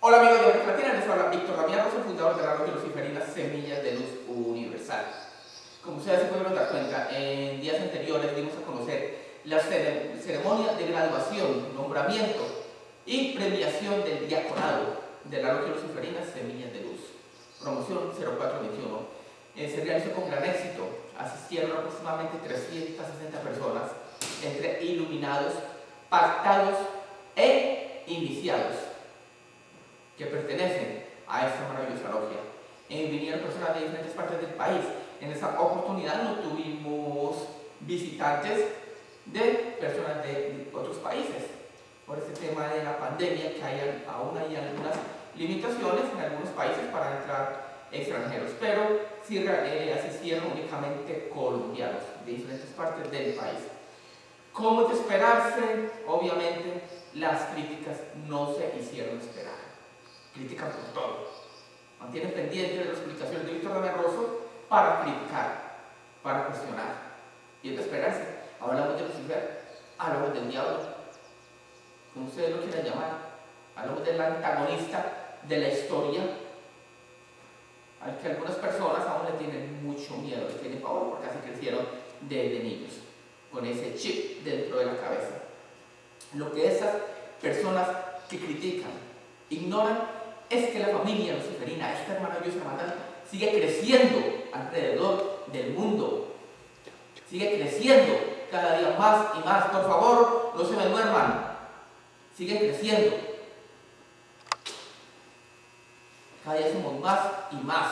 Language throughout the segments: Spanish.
Hola amigos de América Latina, les habla Víctor Damián Rosa, fundador de la Radio Luciferina Semillas de Luz Universal. Como ustedes se pueden dar cuenta, en días anteriores dimos a conocer la ceremonia de graduación, nombramiento y premiación del diaconado de la Radio Luciferina Semillas de Luz, promoción 0421. Eh, se realizó con gran éxito, asistieron aproximadamente 360 personas, entre iluminados, pactados e iniciados que pertenecen a esta maravillosa logia. Eh, vinieron personas de diferentes partes del país. En esta oportunidad no tuvimos visitantes de personas de otros países por este tema de la pandemia que hay aún hay algunas limitaciones en algunos países para entrar extranjeros, pero sí eh, asistieron únicamente colombianos de diferentes partes del país. Como de esperarse, obviamente las críticas no se hicieron esperar critican por todo. Mantienen pendiente de las explicaciones de Víctor Rosso para criticar, para cuestionar. Y es de esperarse. Hablamos de Lucifer, hablamos del diablo, como ustedes lo quieran llamar. Hablamos del antagonista de la historia, al que algunas personas aún le tienen mucho miedo, le tienen pavor porque así crecieron desde niños, con ese chip dentro de la cabeza. Lo que esas personas que critican, ignoran es que la familia luciferina, esta Dios hermandad, sigue creciendo alrededor del mundo. Sigue creciendo cada día más y más. Por favor, no se me duerman. Sigue creciendo. Cada día somos más y más.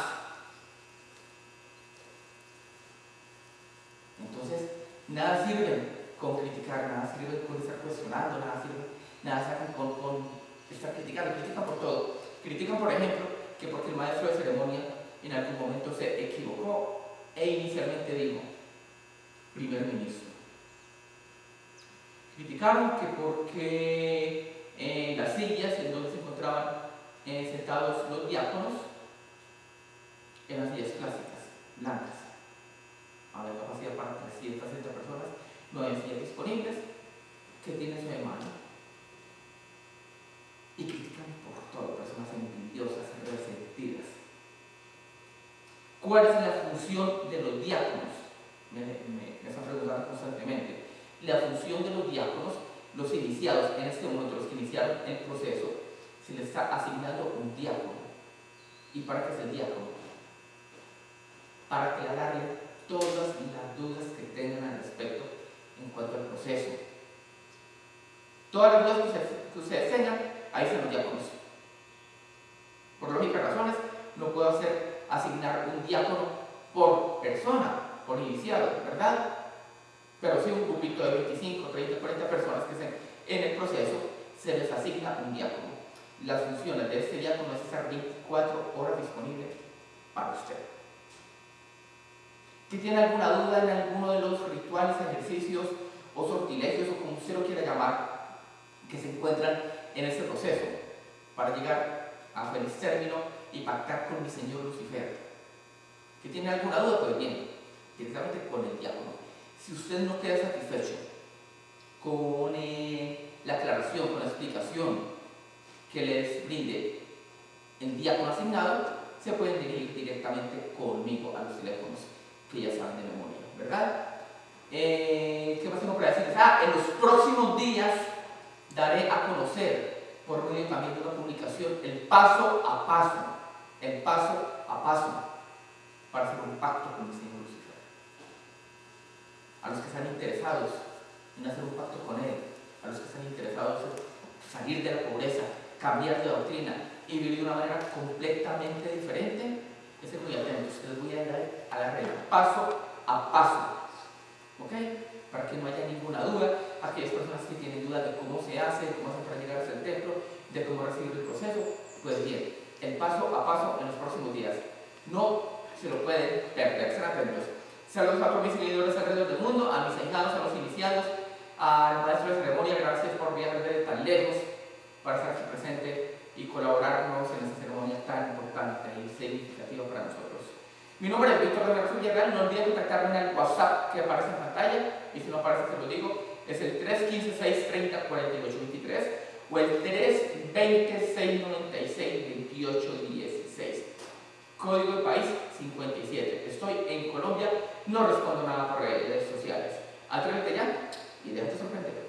Entonces, nada sirve con criticar, nada sirve con estar cuestionando, nada sirve, nada sirve con, con estar criticando, critican por todo. Critican, por ejemplo, que porque el maestro de ceremonia en algún momento se equivocó e inicialmente dijo primer ministro. Criticaron que porque en las sillas en donde se encontraban eh, sentados los diáconos eran sillas clásicas, blancas. Había capacidad para 360 personas, no hay sillas disponibles. que tiene su hermano? Y critican por todo, personas envidiosas, resentidas. ¿Cuál es la función de los diáconos? Me, me, me están preguntando constantemente. La función de los diáconos, los iniciados, en este momento los que iniciaron el proceso, se les está asignando un diácono. ¿Y para qué es el diácono? Para aclararle todas las dudas que tengan al respecto en cuanto al proceso. Todas las dudas que ustedes, tengan, ahí se los diáconos. Por lógicas razones, no puedo hacer asignar un diácono por persona, por iniciado, ¿verdad? Pero si un grupito de 25, 30, 40 personas que estén en el proceso, se les asigna un diácono. Las funciones de este diácono es estar 24 horas disponible para usted. Si tiene alguna duda en alguno de los rituales, ejercicios o sortilegios, o como usted lo quiera llamar, que se encuentran en este proceso para llegar a feliz término y pactar con mi Señor Lucifer. ¿Que tiene alguna duda? Pues bien, directamente con el diácono. Si usted no queda satisfecho con eh, la aclaración, con la explicación que les brinde el diácono asignado, se pueden dirigir directamente conmigo a los teléfonos que ya saben de memoria, ¿verdad? Eh, ¿Qué más tengo para decirles? Ah, en los próximos días daré a conocer por medio también de una comunicación, el paso a paso, el paso a paso para hacer un pacto con el Señor Lucifer. A los que están interesados en hacer un pacto con Él, a los que están interesados en salir de la pobreza, cambiar de doctrina y vivir de una manera completamente diferente, estén muy atentos, les voy a dar a la regla, paso a paso. ¿Ok? Para que no haya ninguna duda, aquellas personas que tienen dudas de cómo se hace, cómo se para llegar hasta el templo, de cómo recibir el proceso, pues bien, el paso a paso en los próximos días. No se lo pueden perder, serán atentos. Saludos a todos mis seguidores alrededor del mundo, a mis ahijados, a los iniciados, al maestro de ceremonia, gracias por viajar desde tan lejos para estar aquí presente y colaborarnos en esta ceremonia tan importante y significativa para nosotros. Mi nombre es Víctor de la Villarreal, no olviden contactarme en el WhatsApp que aparece en pantalla y si no aparece se lo digo, es el 315 630 4823 o el 320 696 2816. Código de país 57. Estoy en Colombia, no respondo nada por redes sociales. Atrévete ya y déjate sorprender.